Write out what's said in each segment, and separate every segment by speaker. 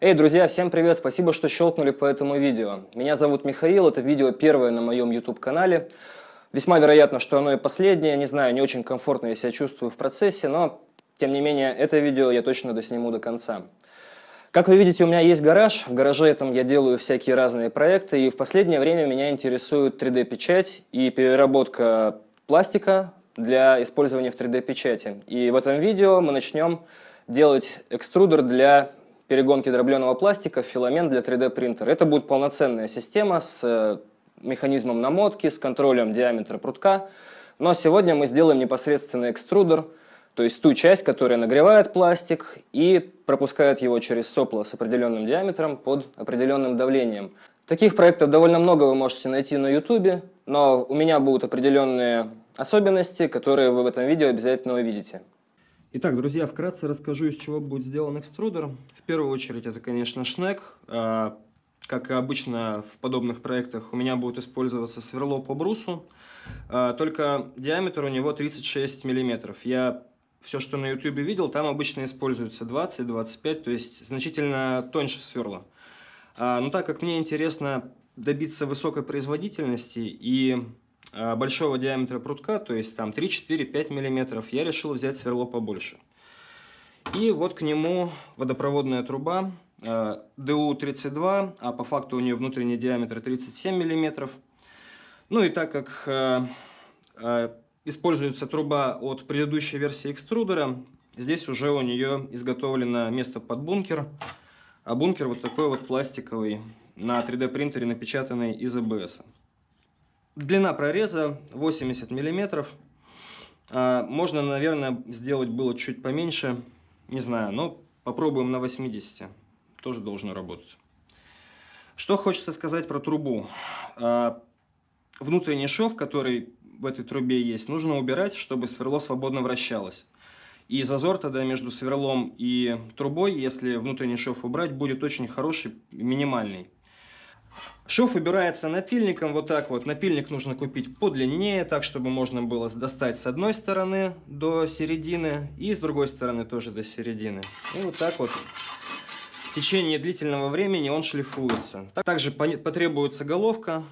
Speaker 1: Эй, друзья, всем привет! Спасибо, что щелкнули по этому видео. Меня зовут Михаил, это видео первое на моем YouTube-канале. Весьма вероятно, что оно и последнее, не знаю, не очень комфортно я себя чувствую в процессе, но, тем не менее, это видео я точно досниму до конца. Как вы видите, у меня есть гараж, в гараже этом я делаю всякие разные проекты, и в последнее время меня интересует 3D-печать и переработка пластика для использования в 3D-печати. И в этом видео мы начнем делать экструдер для перегонки дробленого пластика в филамент для 3D принтера. Это будет полноценная система с э, механизмом намотки, с контролем диаметра прутка. Но сегодня мы сделаем непосредственно экструдер, то есть ту часть, которая нагревает пластик и пропускает его через сопло с определенным диаметром под определенным давлением. Таких проектов довольно много вы можете найти на YouTube, но у меня будут определенные особенности, которые вы в этом видео обязательно увидите. Итак, друзья, вкратце расскажу, из чего будет сделан экструдер. В первую очередь это, конечно, шнек. А, как и обычно в подобных проектах, у меня будет использоваться сверло по брусу. А, только диаметр у него 36 мм. Я все, что на YouTube видел, там обычно используется 20-25, то есть значительно тоньше сверла. А, но так как мне интересно добиться высокой производительности и большого диаметра прутка, то есть там 3, 4, 5 миллиметров, я решил взять сверло побольше. И вот к нему водопроводная труба DU32, э, а по факту у нее внутренний диаметр 37 миллиметров. Ну и так как э, используется труба от предыдущей версии экструдера, здесь уже у нее изготовлено место под бункер. А бункер вот такой вот пластиковый, на 3D принтере напечатанный из АБС. Длина прореза 80 миллиметров. А, можно, наверное, сделать было чуть поменьше. Не знаю, но попробуем на 80. Тоже должно работать. Что хочется сказать про трубу. А, внутренний шов, который в этой трубе есть, нужно убирать, чтобы сверло свободно вращалось. И зазор тогда между сверлом и трубой, если внутренний шов убрать, будет очень хороший, минимальный. Шов убирается напильником вот так вот. Напильник нужно купить подлиннее, так, чтобы можно было достать с одной стороны до середины и с другой стороны тоже до середины. И вот так вот в течение длительного времени он шлифуется. Также потребуется головка.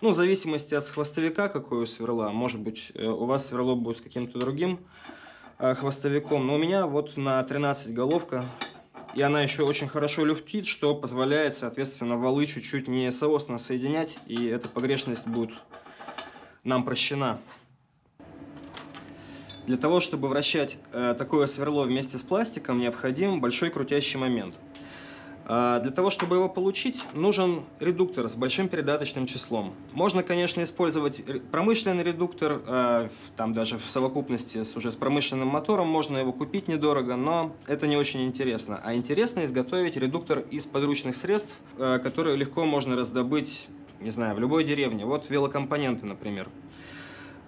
Speaker 1: Ну, в зависимости от хвостовика, какой у сверла. Может быть, э, у вас сверло будет с каким-то другим э, хвостовиком. Но у меня вот на 13 головка и она еще очень хорошо люфтит, что позволяет, соответственно, валы чуть-чуть не соосно соединять, и эта погрешность будет нам прощена. Для того, чтобы вращать э, такое сверло вместе с пластиком, необходим большой крутящий момент – для того, чтобы его получить, нужен редуктор с большим передаточным числом. Можно, конечно, использовать промышленный редуктор, а, там даже в совокупности с, уже с промышленным мотором, можно его купить недорого, но это не очень интересно. А интересно изготовить редуктор из подручных средств, а, которые легко можно раздобыть, не знаю, в любой деревне. Вот велокомпоненты, например.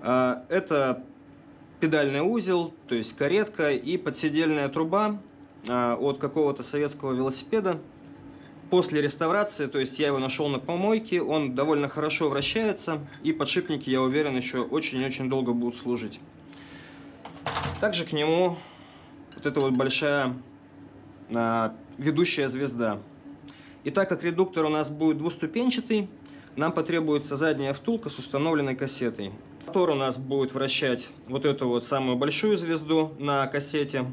Speaker 1: Это педальный узел, то есть каретка и подседельная труба, а, от какого-то советского велосипеда. После реставрации, то есть я его нашел на помойке, он довольно хорошо вращается, и подшипники, я уверен, еще очень-очень долго будут служить. Также к нему вот эта вот большая а, ведущая звезда. И так как редуктор у нас будет двуступенчатый, нам потребуется задняя втулка с установленной кассетой. Мотор у нас будет вращать вот эту вот самую большую звезду на кассете.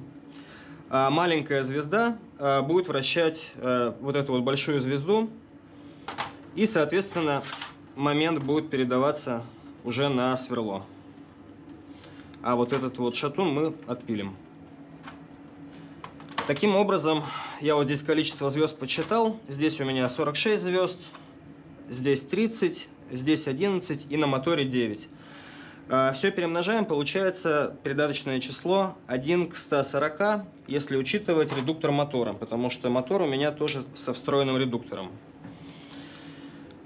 Speaker 1: А маленькая звезда а, будет вращать а, вот эту вот большую звезду, и, соответственно, момент будет передаваться уже на сверло. А вот этот вот шатун мы отпилим. Таким образом, я вот здесь количество звезд подсчитал. Здесь у меня 46 звезд, здесь 30, здесь 11 и на моторе 9. А, Все перемножаем, получается придаточное число 1 к 140, если учитывать редуктор мотора, потому что мотор у меня тоже со встроенным редуктором.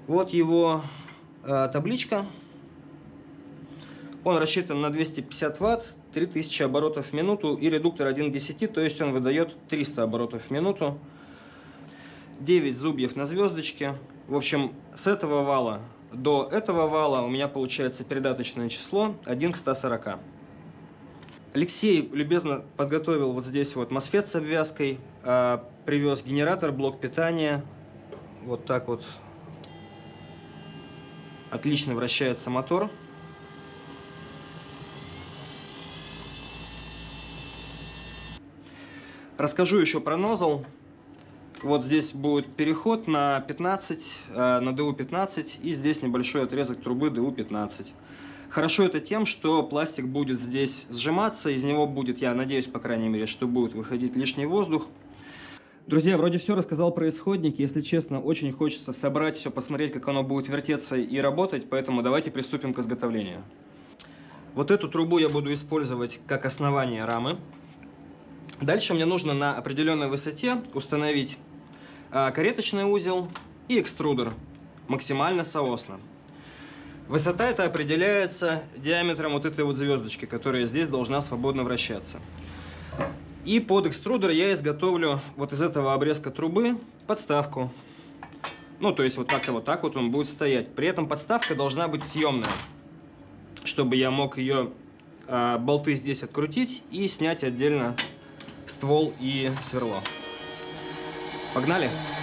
Speaker 1: Вот его э, табличка. Он рассчитан на 250 ватт, 3000 оборотов в минуту и редуктор 1 к 10, то есть он выдает 300 оборотов в минуту. 9 зубьев на звездочке. В общем, с этого вала до этого вала у меня получается передаточное число 1 к 140. Алексей любезно подготовил вот здесь вот MOSFET с обвязкой, э, привез генератор, блок питания, вот так вот отлично вращается мотор. Расскажу еще про нозл. Вот здесь будет переход на 15, э, на DU15, и здесь небольшой отрезок трубы DU15. Хорошо это тем, что пластик будет здесь сжиматься, из него будет, я надеюсь, по крайней мере, что будет выходить лишний воздух. Друзья, вроде все рассказал про исходники. Если честно, очень хочется собрать все, посмотреть, как оно будет вертеться и работать, поэтому давайте приступим к изготовлению. Вот эту трубу я буду использовать как основание рамы. Дальше мне нужно на определенной высоте установить кареточный узел и экструдер максимально соосно. Высота это определяется диаметром вот этой вот звездочки, которая здесь должна свободно вращаться. И под экструдер я изготовлю вот из этого обрезка трубы подставку. Ну, то есть вот как-то вот так вот он будет стоять. При этом подставка должна быть съемная, чтобы я мог ее э, болты здесь открутить и снять отдельно ствол и сверло. Погнали!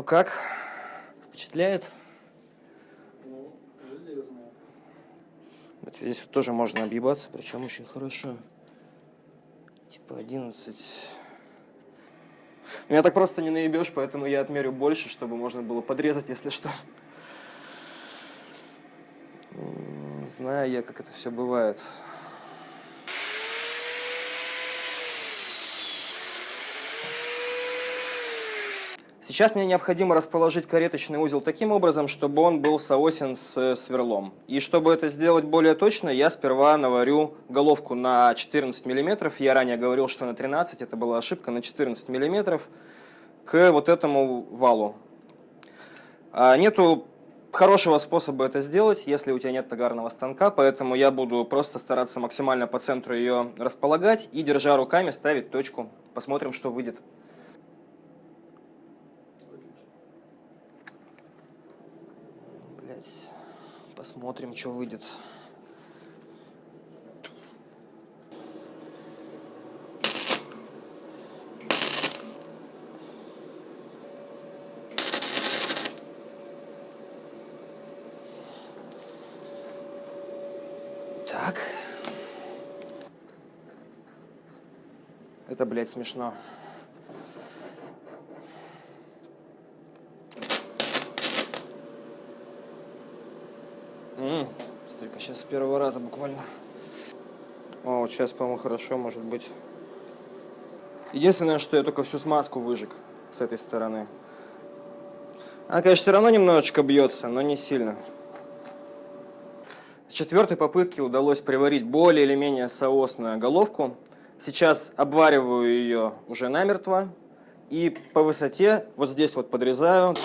Speaker 1: Ну как? Впечатляет?
Speaker 2: Ну.
Speaker 1: Вот здесь вот тоже можно объебаться, причем очень хорошо. Типа 11. Меня так просто не наебешь, поэтому я отмерю больше, чтобы можно было подрезать, если что. Знаю я, как это все бывает. Сейчас мне необходимо расположить кареточный узел таким образом, чтобы он был соосен с сверлом. И чтобы это сделать более точно, я сперва наварю головку на 14 мм. Я ранее говорил, что на 13, это была ошибка, на 14 мм к вот этому валу. А нету хорошего способа это сделать, если у тебя нет тогарного станка, поэтому я буду просто стараться максимально по центру ее располагать и, держа руками, ставить точку. Посмотрим, что выйдет. Посмотрим, что выйдет. Так. Это, блядь, смешно. Сейчас с первого раза буквально. О, вот сейчас, по-моему, хорошо, может быть. Единственное, что я только всю смазку выжег с этой стороны. Она, конечно, все равно немножечко бьется, но не сильно. С четвертой попытки удалось приварить более или менее соосную головку. Сейчас обвариваю ее уже намертво. И по высоте вот здесь вот подрезаю.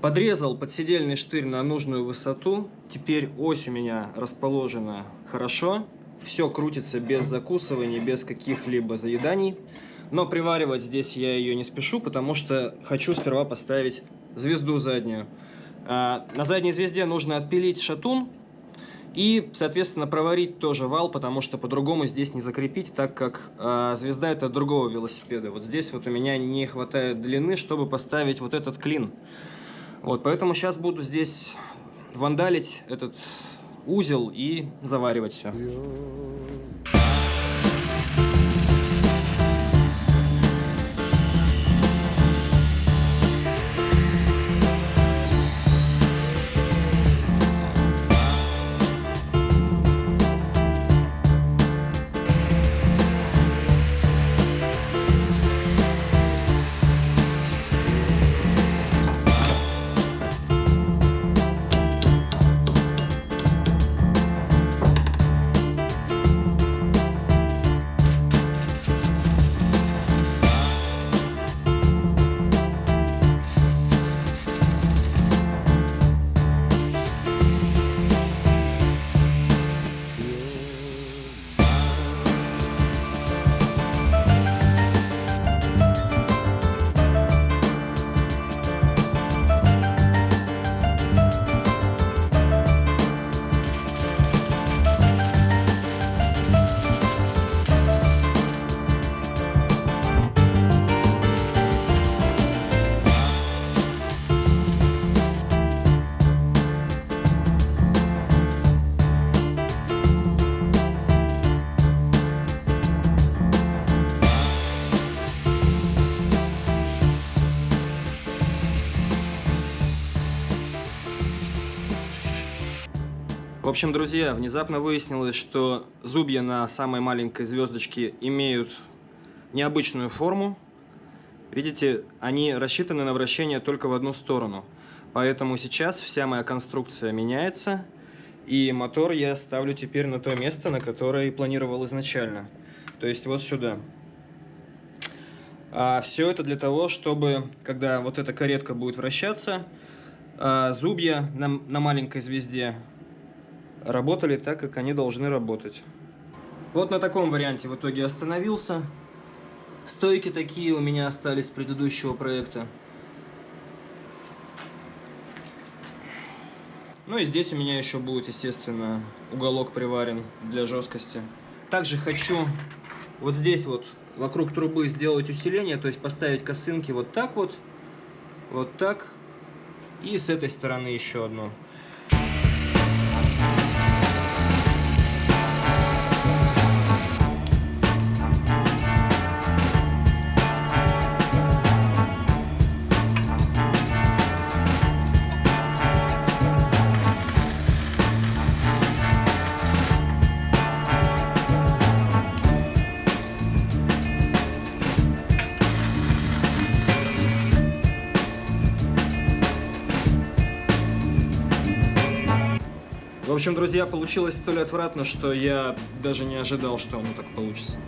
Speaker 1: Подрезал подседельный штырь на нужную высоту. Теперь ось у меня расположена хорошо. Все крутится без закусываний, без каких-либо заеданий. Но приваривать здесь я ее не спешу, потому что хочу сперва поставить звезду заднюю. А, на задней звезде нужно отпилить шатун и, соответственно, проварить тоже вал, потому что по-другому здесь не закрепить, так как а, звезда это другого велосипеда. Вот здесь вот у меня не хватает длины, чтобы поставить вот этот клин. Вот, поэтому сейчас буду здесь вандалить этот узел и заваривать все. Общем, друзья, внезапно выяснилось, что зубья на самой маленькой звездочке имеют необычную форму. Видите, они рассчитаны на вращение только в одну сторону. Поэтому сейчас вся моя конструкция меняется, и мотор я ставлю теперь на то место, на которое и планировал изначально. То есть вот сюда. А все это для того, чтобы, когда вот эта каретка будет вращаться, а, зубья на, на маленькой звезде работали так, как они должны работать. Вот на таком варианте в итоге остановился. Стойки такие у меня остались с предыдущего проекта. Ну и здесь у меня еще будет, естественно, уголок приварен для жесткости. Также хочу вот здесь вот вокруг трубы сделать усиление, то есть поставить косынки вот так вот, вот так, и с этой стороны еще одно. В общем, друзья, получилось столь отвратно, что я даже не ожидал, что оно так получится.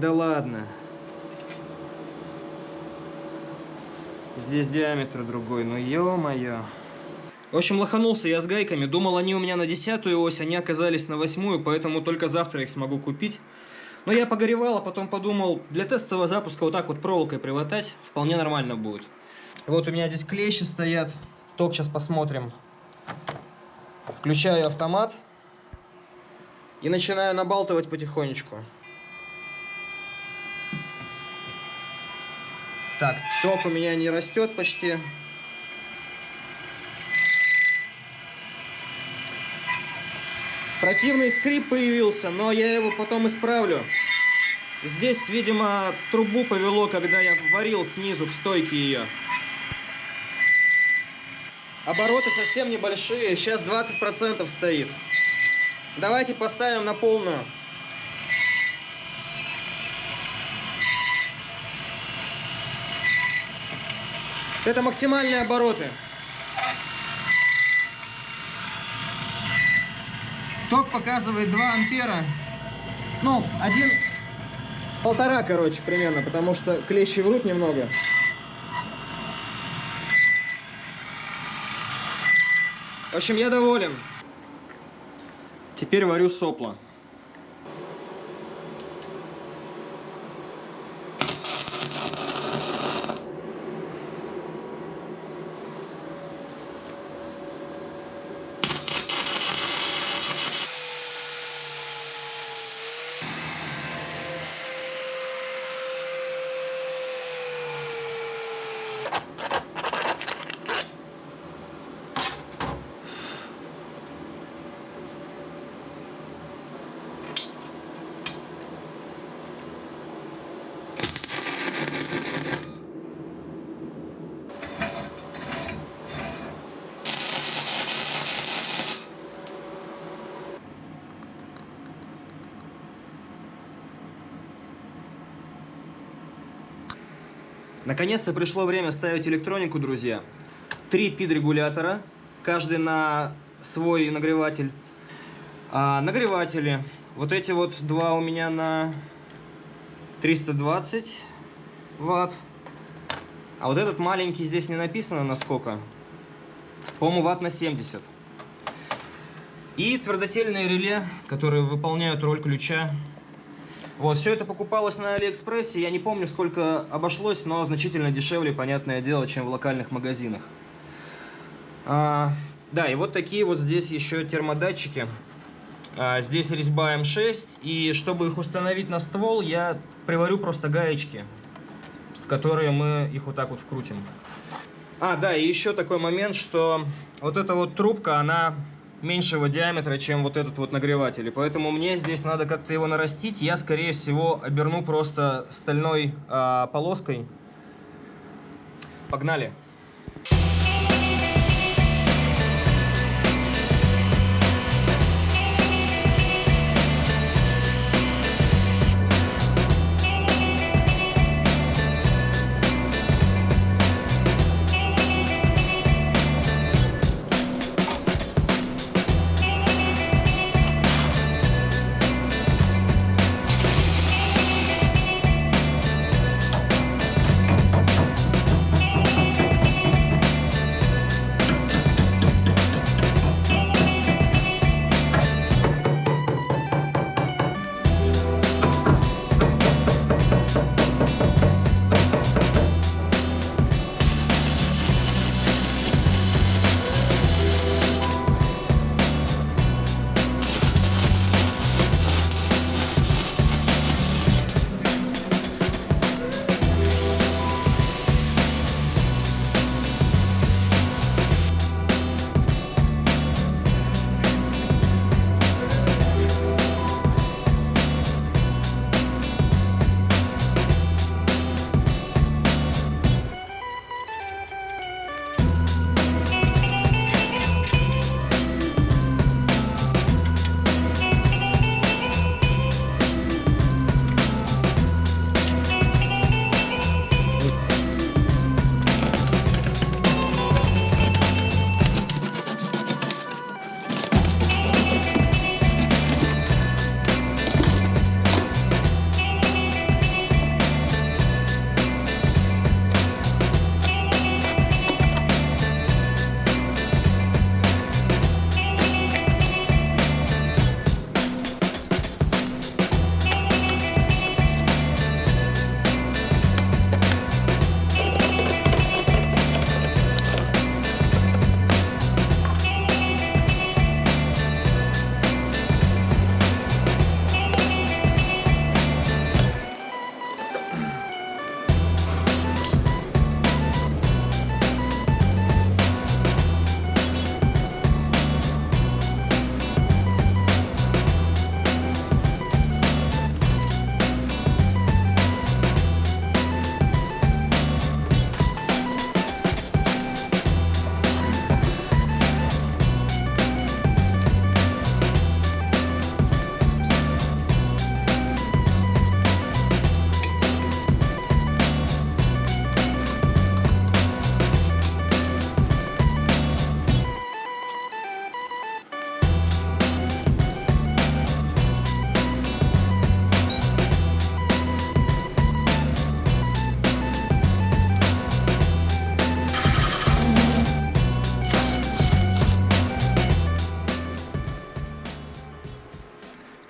Speaker 1: Да ладно. Здесь диаметр другой, ну ё-моё. В общем, лоханулся я с гайками. Думал, они у меня на десятую ось, они оказались на восьмую, поэтому только завтра их смогу купить. Но я погоревал, а потом подумал, для тестового запуска вот так вот проволокой приватать вполне нормально будет. Вот у меня здесь клещи стоят. Ток сейчас посмотрим. Включаю автомат и начинаю набалтывать потихонечку. Так, ток у меня не растет почти. Противный скрип появился, но я его потом исправлю. Здесь, видимо, трубу повело, когда я варил снизу к стойке ее. Обороты совсем небольшие, сейчас 20% стоит. Давайте поставим на полную. Это максимальные обороты. Ток показывает 2 ампера. Ну, один... Полтора, короче, примерно, потому что клещи врут немного. В общем, я доволен. Теперь варю сопло. Наконец-то пришло время ставить электронику, друзья. Три пид-регулятора, каждый на свой нагреватель. А, нагреватели. Вот эти вот два у меня на 320 ватт. А вот этот маленький здесь не написано на сколько. По-моему, ватт на 70. И твердотельные реле, которые выполняют роль ключа. Вот, все это покупалось на Алиэкспрессе. Я не помню, сколько обошлось, но значительно дешевле, понятное дело, чем в локальных магазинах. А, да, и вот такие вот здесь еще термодатчики. А, здесь резьба М6, и чтобы их установить на ствол, я приварю просто гаечки, в которые мы их вот так вот вкрутим. А, да, и еще такой момент, что вот эта вот трубка, она меньшего диаметра, чем вот этот вот нагреватель. И поэтому мне здесь надо как-то его нарастить. Я, скорее всего, оберну просто стальной а, полоской. Погнали!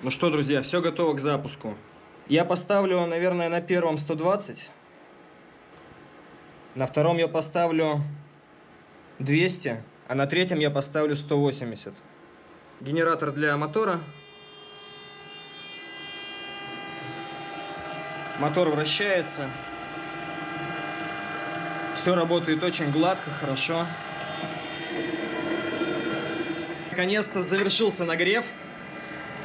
Speaker 1: Ну что, друзья, все готово к запуску. Я поставлю, наверное, на первом 120. На втором я поставлю 200, а на третьем я поставлю 180. Генератор для мотора. Мотор вращается. Все работает очень гладко, хорошо. Наконец-то завершился нагрев.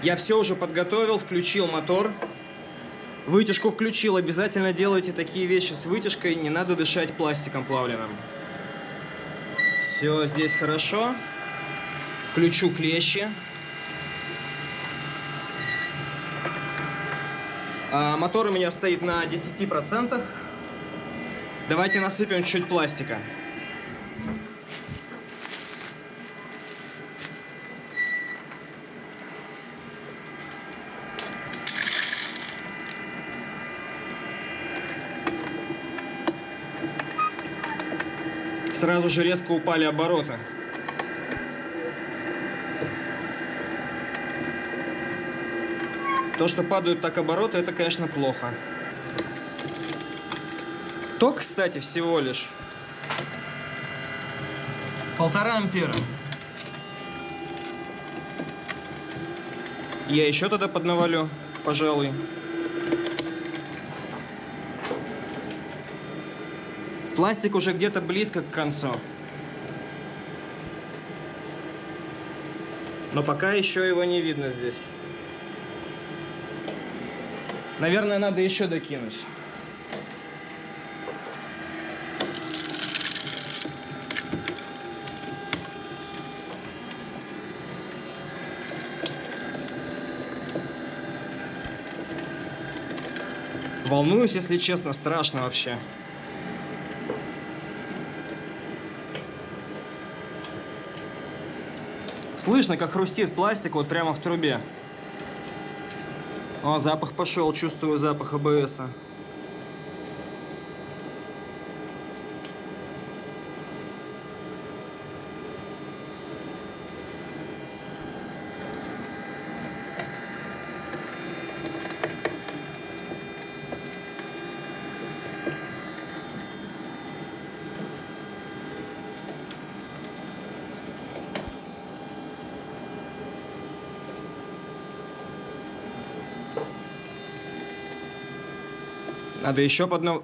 Speaker 1: Я все уже подготовил, включил мотор. Вытяжку включил. Обязательно делайте такие вещи с вытяжкой. Не надо дышать пластиком плавленым. Все здесь хорошо. Включу клещи. А мотор у меня стоит на 10%. Давайте насыпем чуть пластика. Сразу же резко упали обороты. То, что падают так обороты, это, конечно, плохо. Ток, кстати, всего лишь полтора ампера. Я еще тогда поднавалю, пожалуй. Пластик уже где-то близко к концу. Но пока еще его не видно здесь. Наверное, надо еще докинуть. Волнуюсь, если честно, страшно вообще. Слышно, как хрустит пластик вот прямо в трубе. О, запах пошел, чувствую запах АБС. Надо еще поднав...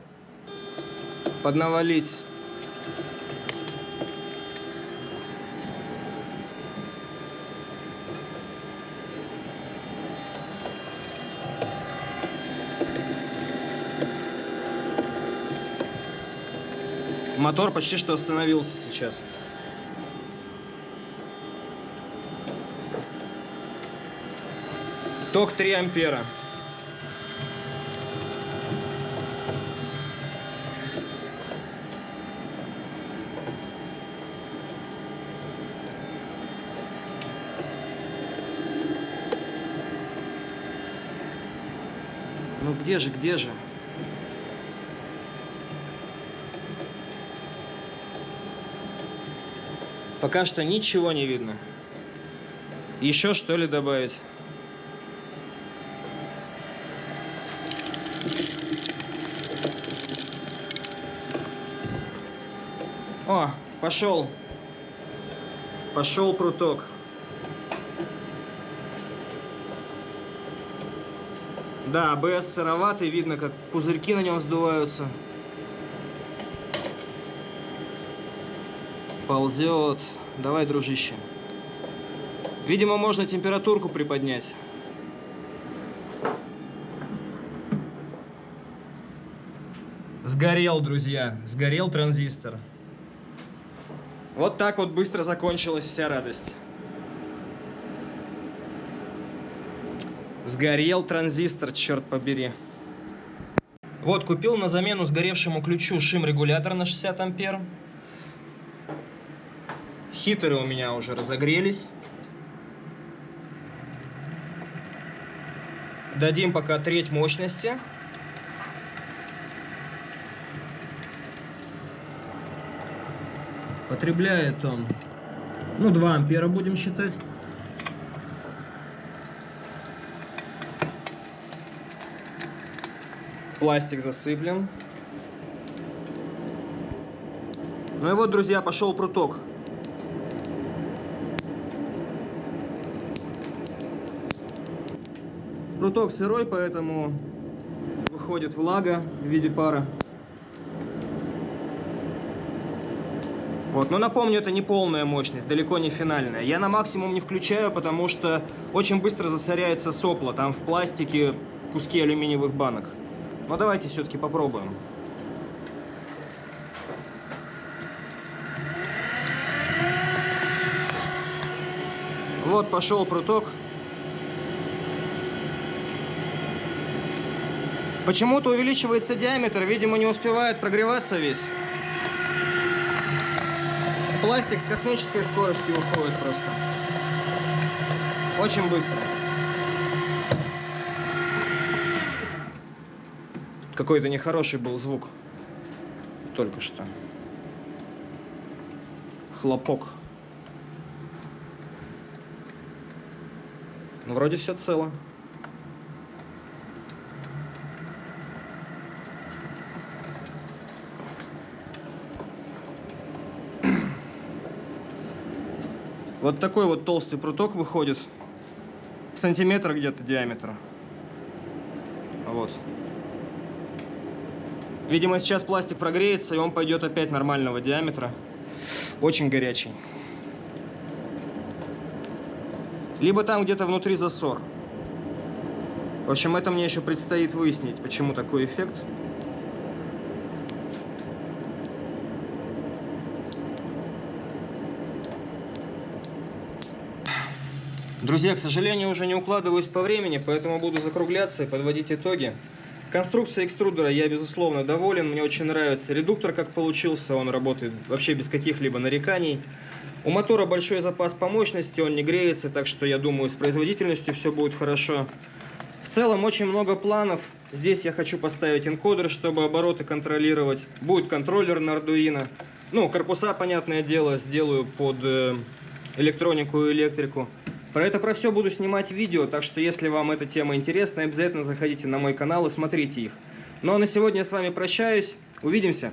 Speaker 1: поднавалить. Мотор почти что остановился сейчас. Ток 3 ампера. Ну где же, где же? Пока что ничего не видно. Еще что ли добавить? О, пошел. Пошел пруток. Да, АБС сыроватый, видно, как пузырьки на нем сдуваются. Ползет. Давай, дружище. Видимо, можно температурку приподнять. Сгорел, друзья. Сгорел транзистор. Вот так вот быстро закончилась вся радость. Сгорел транзистор, черт побери. Вот, купил на замену сгоревшему ключу шим-регулятор на 60 ампер. Хитеры у меня уже разогрелись. Дадим пока треть мощности. Потребляет он, ну, 2 ампера будем считать. Пластик засыплен. Ну и вот, друзья, пошел пруток. Пруток сырой, поэтому выходит влага в виде пара. Вот, но напомню, это не полная мощность, далеко не финальная. Я на максимум не включаю, потому что очень быстро засоряется сопло. Там в пластике куски алюминиевых банок. Но давайте все-таки попробуем. Вот пошел пруток. Почему-то увеличивается диаметр, видимо, не успевает прогреваться весь. Пластик с космической скоростью уходит просто. Очень быстро. Какой-то нехороший был звук. Только что. Хлопок. Ну, вроде все цело. Вот такой вот толстый пруток выходит. Сантиметр где-то диаметра. Вот. Видимо, сейчас пластик прогреется, и он пойдет опять нормального диаметра. Очень горячий. Либо там где-то внутри засор. В общем, это мне еще предстоит выяснить, почему такой эффект. Друзья, к сожалению, уже не укладываюсь по времени, поэтому буду закругляться и подводить итоги. Конструкция экструдера я, безусловно, доволен. Мне очень нравится редуктор, как получился. Он работает вообще без каких-либо нареканий. У мотора большой запас по мощности, он не греется, так что я думаю, с производительностью все будет хорошо. В целом, очень много планов. Здесь я хочу поставить энкодер, чтобы обороты контролировать. Будет контроллер на Arduino. Ну, корпуса, понятное дело, сделаю под э, электронику и электрику. Про это про все буду снимать видео, так что если вам эта тема интересна, обязательно заходите на мой канал и смотрите их. Ну а на сегодня я с вами прощаюсь. Увидимся!